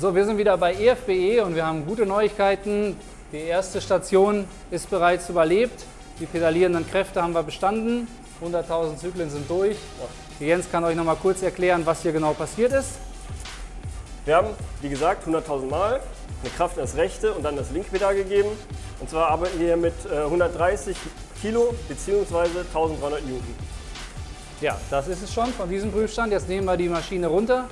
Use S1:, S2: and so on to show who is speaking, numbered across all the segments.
S1: So, wir sind wieder bei EFBE und wir haben gute Neuigkeiten. Die erste Station ist bereits überlebt. Die pedalierenden Kräfte haben wir bestanden. 100.000 Zyklen sind durch. Jens kann euch noch mal kurz erklären, was hier genau passiert ist.
S2: Wir haben, wie gesagt, 100.000 Mal eine Kraft in das rechte und dann das linke Pedal gegeben. Und zwar arbeiten wir hier mit 130 äh, Kilo bzw. 1300 Newton.
S1: Ja, das ist es schon von diesem Prüfstand. Jetzt nehmen wir die Maschine runter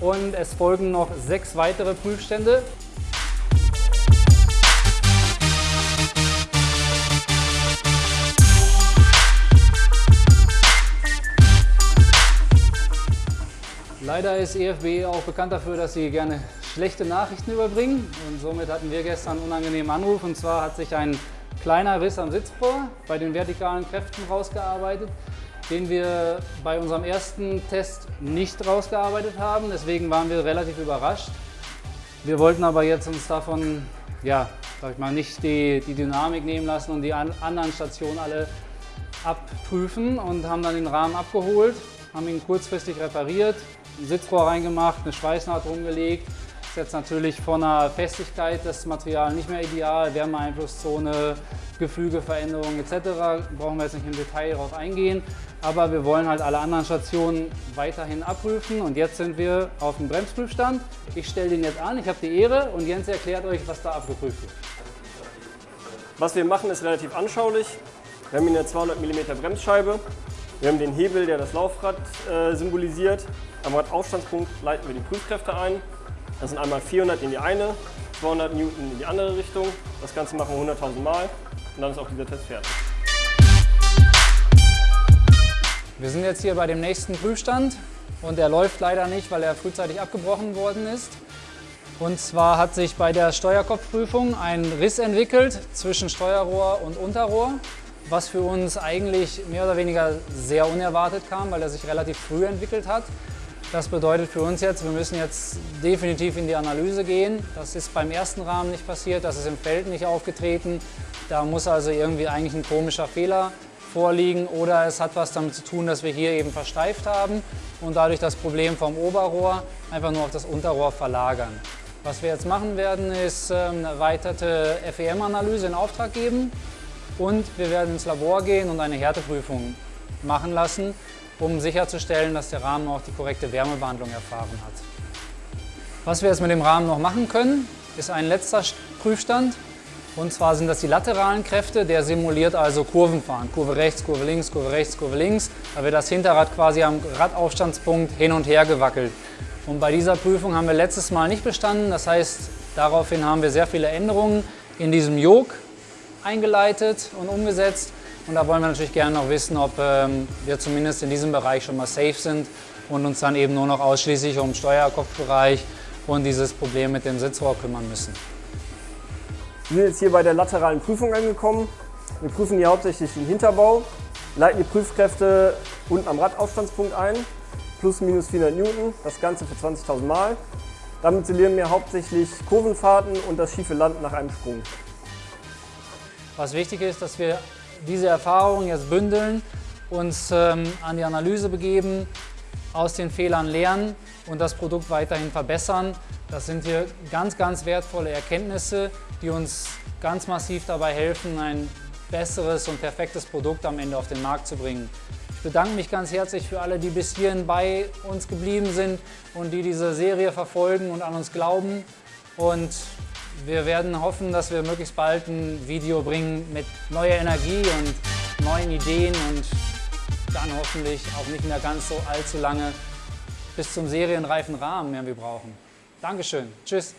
S1: und es folgen noch sechs weitere Prüfstände. Leider ist EFB auch bekannt dafür, dass sie gerne schlechte Nachrichten überbringen. Und somit hatten wir gestern einen unangenehmen Anruf. Und zwar hat sich ein kleiner Riss am Sitzrohr bei den vertikalen Kräften rausgearbeitet, den wir bei unserem ersten Test nicht rausgearbeitet haben. Deswegen waren wir relativ überrascht. Wir wollten aber jetzt uns davon, ja, sag ich mal, nicht die, die Dynamik nehmen lassen und die an, anderen Stationen alle abprüfen und haben dann den Rahmen abgeholt, haben ihn kurzfristig repariert, ein Sitzrohr reingemacht, eine Schweißnaht rumgelegt. Ist jetzt natürlich von der Festigkeit des Materials nicht mehr ideal, Wärmeeinflusszone, Gefügeveränderungen etc. Brauchen wir jetzt nicht im Detail darauf eingehen. Aber wir wollen halt alle anderen Stationen weiterhin abprüfen und jetzt sind wir auf dem Bremsprüfstand. Ich stelle den jetzt an, ich habe die Ehre und Jens erklärt euch, was da abgeprüft wird.
S2: Was wir machen ist relativ anschaulich. Wir haben hier eine 200 mm Bremsscheibe. Wir haben den Hebel, der das Laufrad äh, symbolisiert. Am Radaufstandspunkt leiten wir die Prüfkräfte ein. Das sind einmal 400 in die eine, 200 Newton in die andere Richtung. Das Ganze machen wir 100.000 Mal und dann ist auch dieser Test fertig.
S1: Wir sind jetzt hier bei dem nächsten Prüfstand und er läuft leider nicht, weil er frühzeitig abgebrochen worden ist. Und zwar hat sich bei der Steuerkopfprüfung ein Riss entwickelt zwischen Steuerrohr und Unterrohr, was für uns eigentlich mehr oder weniger sehr unerwartet kam, weil er sich relativ früh entwickelt hat. Das bedeutet für uns jetzt, wir müssen jetzt definitiv in die Analyse gehen. Das ist beim ersten Rahmen nicht passiert, das ist im Feld nicht aufgetreten. Da muss also irgendwie eigentlich ein komischer Fehler vorliegen oder es hat was damit zu tun, dass wir hier eben versteift haben und dadurch das Problem vom Oberrohr einfach nur auf das Unterrohr verlagern. Was wir jetzt machen werden, ist ähm, eine erweiterte FEM-Analyse in Auftrag geben und wir werden ins Labor gehen und eine Härteprüfung machen lassen um sicherzustellen, dass der Rahmen auch die korrekte Wärmebehandlung erfahren hat. Was wir jetzt mit dem Rahmen noch machen können, ist ein letzter Prüfstand. Und zwar sind das die lateralen Kräfte, der simuliert also Kurvenfahren. Kurve rechts, Kurve links, Kurve rechts, Kurve links. Da wird das Hinterrad quasi am Radaufstandspunkt hin und her gewackelt. Und bei dieser Prüfung haben wir letztes Mal nicht bestanden. Das heißt, daraufhin haben wir sehr viele Änderungen in diesem Jog eingeleitet und umgesetzt. Und da wollen wir natürlich gerne noch wissen, ob ähm, wir zumindest in diesem Bereich schon mal safe sind und uns dann eben nur noch ausschließlich um Steuerkopfbereich und dieses Problem mit dem Sitzrohr kümmern müssen.
S2: Wir sind jetzt hier bei der lateralen Prüfung angekommen. Wir prüfen hier hauptsächlich den Hinterbau, leiten die Prüfkräfte unten am Radaufstandspunkt ein, plus minus 400 Newton, das Ganze für 20.000 Mal. Damit simulieren wir hauptsächlich Kurvenfahrten und das schiefe Land nach einem Sprung.
S1: Was wichtig ist, dass wir diese Erfahrungen jetzt bündeln, uns ähm, an die Analyse begeben, aus den Fehlern lernen und das Produkt weiterhin verbessern. Das sind hier ganz, ganz wertvolle Erkenntnisse, die uns ganz massiv dabei helfen, ein besseres und perfektes Produkt am Ende auf den Markt zu bringen. Ich bedanke mich ganz herzlich für alle, die bis hierhin bei uns geblieben sind und die diese Serie verfolgen und an uns glauben. Und wir werden hoffen, dass wir möglichst bald ein Video bringen mit neuer Energie und neuen Ideen und dann hoffentlich auch nicht mehr ganz so allzu lange bis zum serienreifen Rahmen, den wir brauchen. Dankeschön. Tschüss.